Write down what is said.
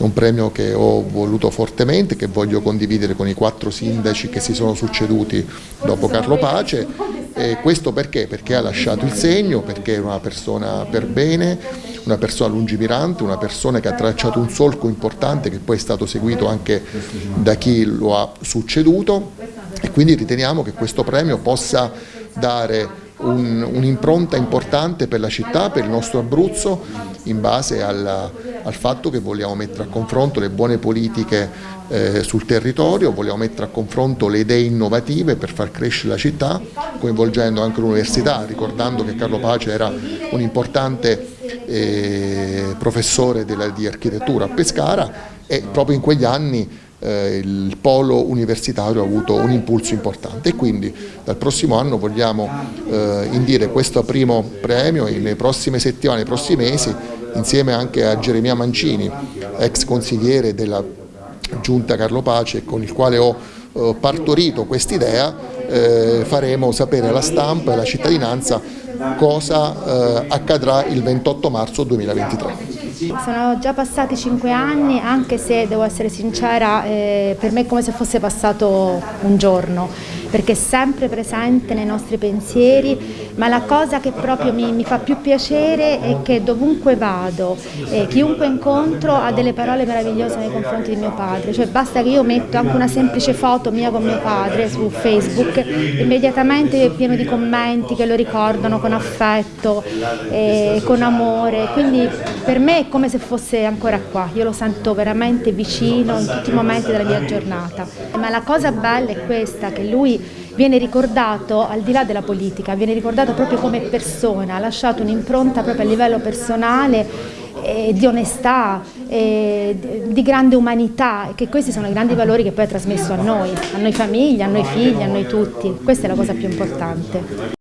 è un premio che ho voluto fortemente, che voglio condividere con i quattro sindaci che si sono succeduti dopo Carlo Pace. E questo perché? Perché ha lasciato il segno, perché è una persona per bene, una persona lungimirante, una persona che ha tracciato un solco importante che poi è stato seguito anche da chi lo ha succeduto e quindi riteniamo che questo premio possa dare un'impronta un importante per la città, per il nostro Abruzzo, in base al, al, fatto che vogliamo mettere a confronto le buone politiche eh, sul territorio, vogliamo mettere a confronto le idee innovative per far crescere la città, coinvolgendo anche l'università, ricordando che Carlo Pace era un importante eh, professore della, di architettura a Pescara e proprio in quegli anni eh, il polo universitario ha avuto un impulso importante. E quindi dal prossimo anno vogliamo eh, indire questo primo premio e nelle prossime settimane, nei prossimi mesi insieme anche a Geremia Mancini, ex consigliere della Giunta Carlo Pace con il quale ho eh, partorito quest'idea, eh, faremo sapere alla stampa e alla cittadinanza cosa eh, accadrà il 28 marzo 2023. Sono già passati cinque anni, anche se devo essere sincera, eh, per me è come se fosse passato un giorno, perché è sempre presente nei nostri pensieri, ma la cosa che proprio mi, mi fa più piacere è che dovunque vado, eh, chiunque incontro ha delle parole meravigliose nei confronti di mio padre, cioè basta che io metto anche una semplice foto mia con mio padre su Facebook, immediatamente è pieno di commenti che lo ricordano con affetto, eh, con amore, quindi per me come se fosse ancora qua, io lo sento veramente vicino in tutti i momenti della mia giornata. Ma la cosa bella è questa, che lui viene ricordato al di là della politica, viene ricordato proprio come persona, ha lasciato un'impronta proprio a livello personale eh, di onestà, eh, di grande umanità, che questi sono i grandi valori che poi ha trasmesso a noi, a noi famiglia, a noi figli, a noi tutti. Questa è la cosa più importante.